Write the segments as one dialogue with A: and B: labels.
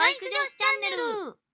A: バイク女子チャンネル。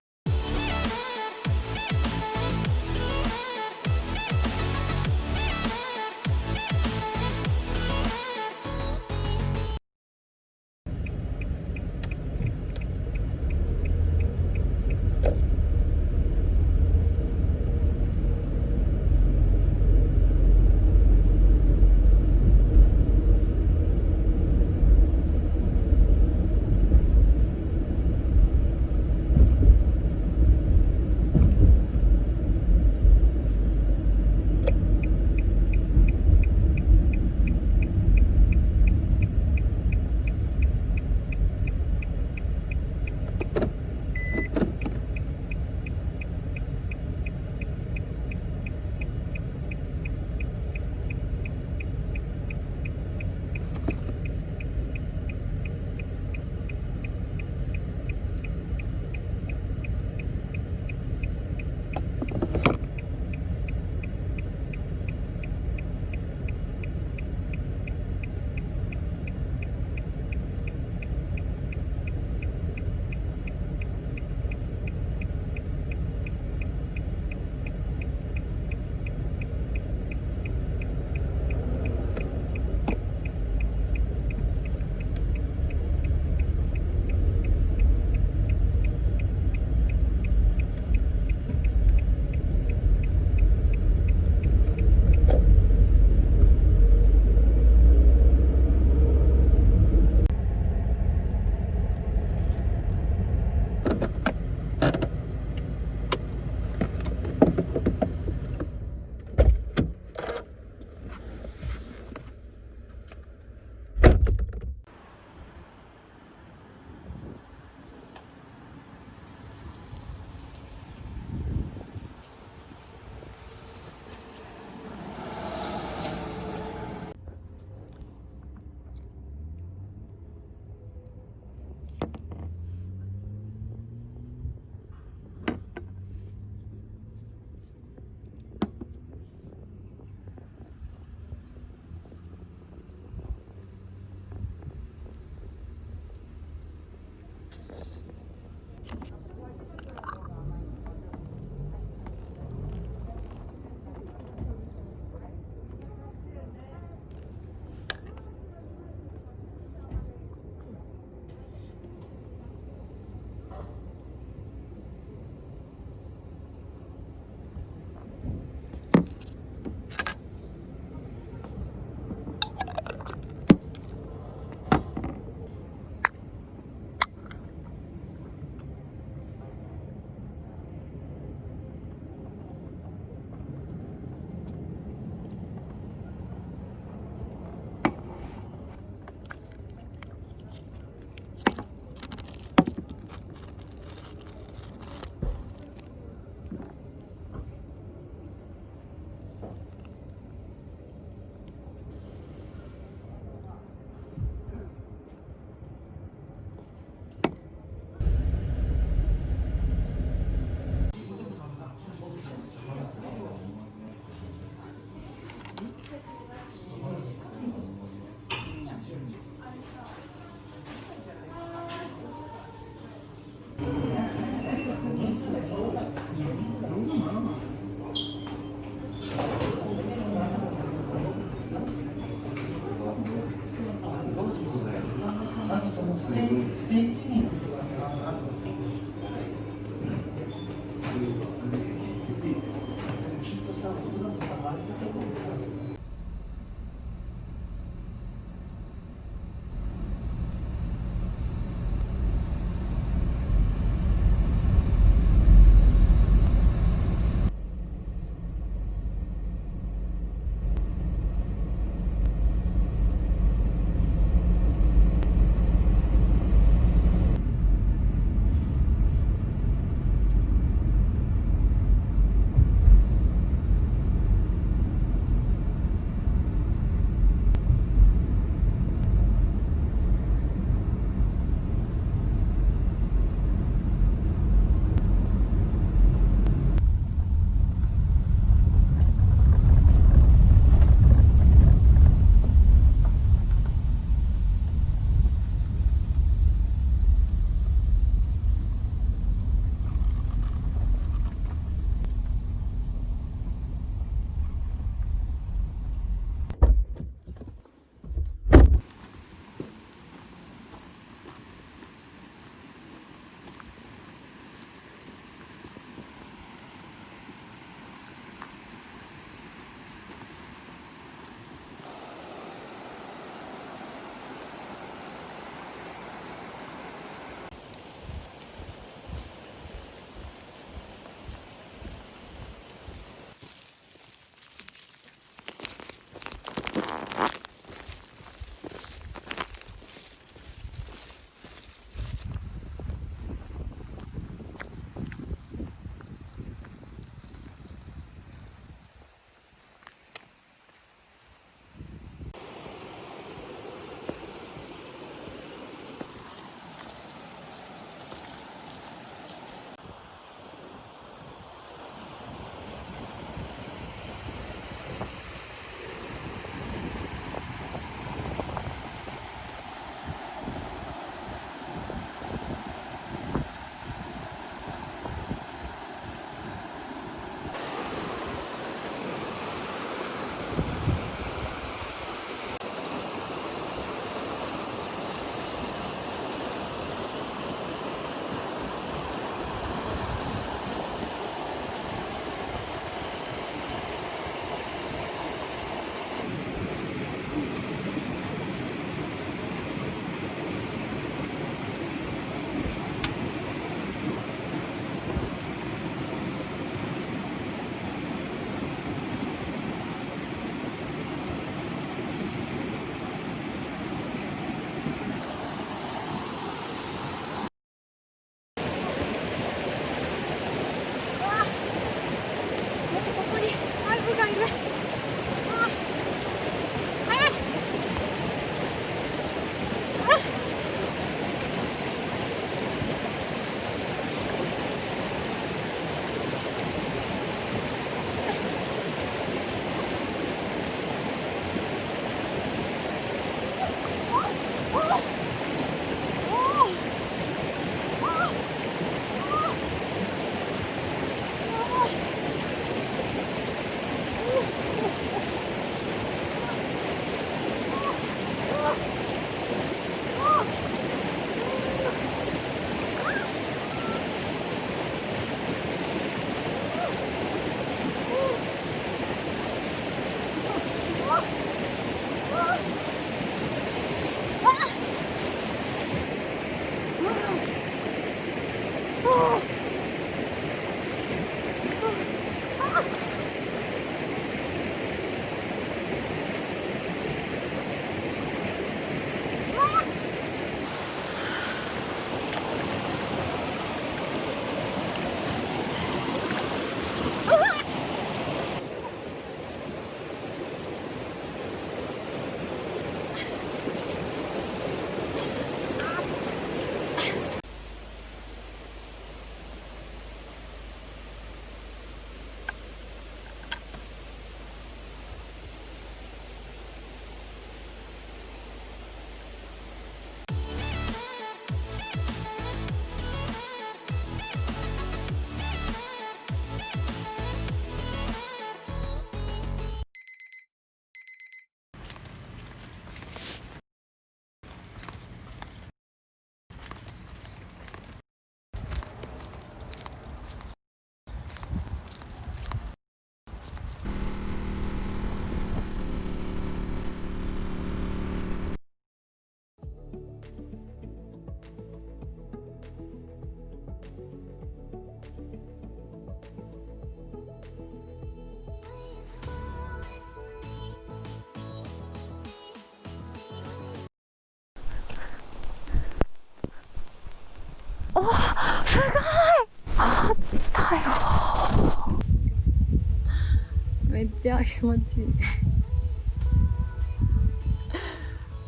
B: っちゃ気持ちいい。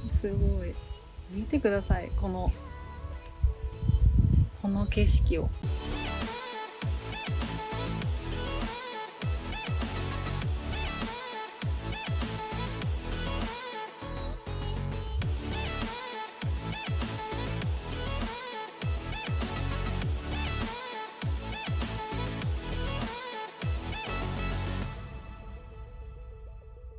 B: すごい。見てくださいこのこの景色を。